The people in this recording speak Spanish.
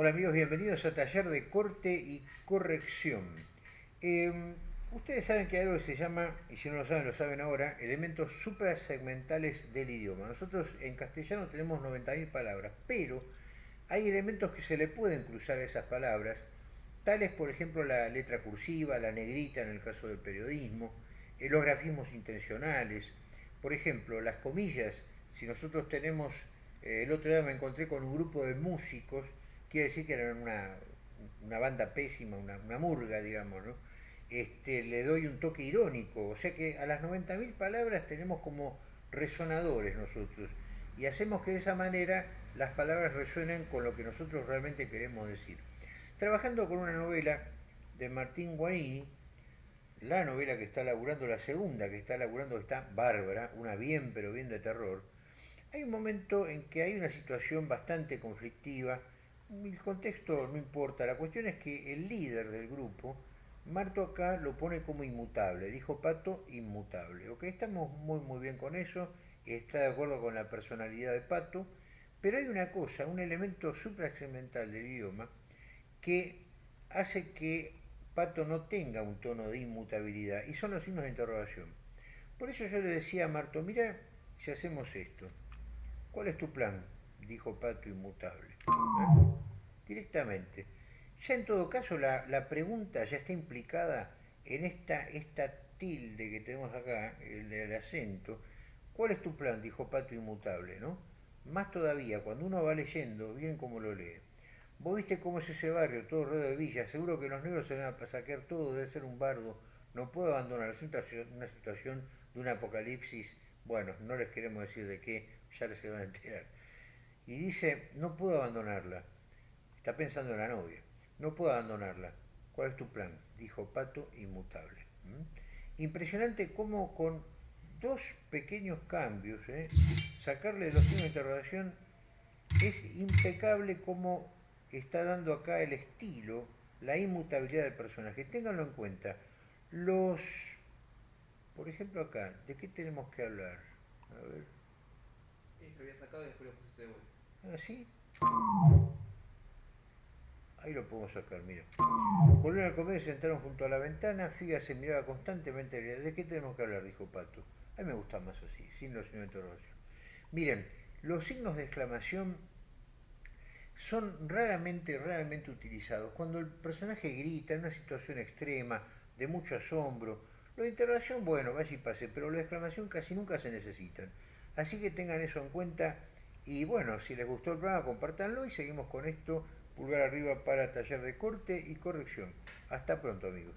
Hola amigos, bienvenidos a Taller de Corte y Corrección. Em, ustedes saben que hay algo que se llama, y si no lo saben, lo saben ahora, elementos suprasegmentales del idioma. Nosotros en castellano tenemos 90.000 palabras, pero hay elementos que se le pueden cruzar a esas palabras, tales por ejemplo la letra cursiva, la negrita en el caso del periodismo, los grafismos intencionales, por ejemplo, las comillas, si nosotros tenemos, eh, el otro día me encontré con un grupo de músicos, quiere decir que eran una, banda pésima, una, murga, digamos, ¿no? Este, le doy un toque irónico, o sea que a las 90.000 palabras tenemos como resonadores nosotros, y hacemos que de esa manera las palabras resuenen con lo que nosotros realmente queremos decir. Trabajando con una novela de Martín Guarini, la novela que está laburando, la segunda que está laburando, está bárbara, una bien pero bien de terror, hay un momento en que hay una situación bastante conflictiva, el contexto no importa, la cuestión es que el líder del grupo, Marto acá lo pone como inmutable, dijo Pato inmutable, ok, estamos muy muy bien con eso, está de acuerdo con la personalidad de Pato, pero hay una cosa, un elemento supraexcemental del idioma que hace que Pato no tenga un tono de inmutabilidad y son los signos de interrogación. Por eso yo le decía a Marto, mira si hacemos esto, ¿cuál es tu plan? Dijo Pato inmutable. Directamente. Ya en todo caso la, pregunta ya está implicada en esta, esta tilde que tenemos acá, el, el acento. ¿Cuál es tu plan? Dijo Pato inmutable, ¿no? Más todavía, cuando uno va leyendo, bien como lo lee, vos viste cómo es ese barrio, todo rodeado de villas, seguro que los negros se van a saquear todo, debe ser un bardo, no puedo abandonar, es una situación de un apocalipsis, bueno, no les queremos decir de qué, ya les se van a enterar. Y dice, no puedo abandonarla, está pensando en la novia, no puedo abandonarla, ¿cuál es tu plan? Dijo Pato inmutable. Impresionante cómo con dos pequeños cambios, ¿eh? sacarle los signos de interrogación, es impecable como está dando acá el estilo, la inmutabilidad del personaje. Ténganlo en cuenta. Los, por ejemplo acá, ¿de qué tenemos que hablar? A ver. lo había sacado y después lo pusiste de vuelta. ¿Ah, sí? Ahí lo podemos sacar, mira. Volvieron a comer y sentaron junto a la ventana. Figa se miraba constantemente. ¿De qué tenemos que hablar? Dijo Pato. A mí me gusta más así, sin los signos de interrogación. Miren, los signos de exclamación son raramente, raramente utilizados. Cuando el personaje grita en una situación extrema, de mucho asombro, lo de interrogación, bueno, vaya y pase, pero de exclamación casi nunca se necesitan. Así que tengan eso en cuenta y bueno, si les gustó el programa, compártanlo y seguimos con esto, pulgar arriba para taller de corte y corrección. Hasta pronto amigos.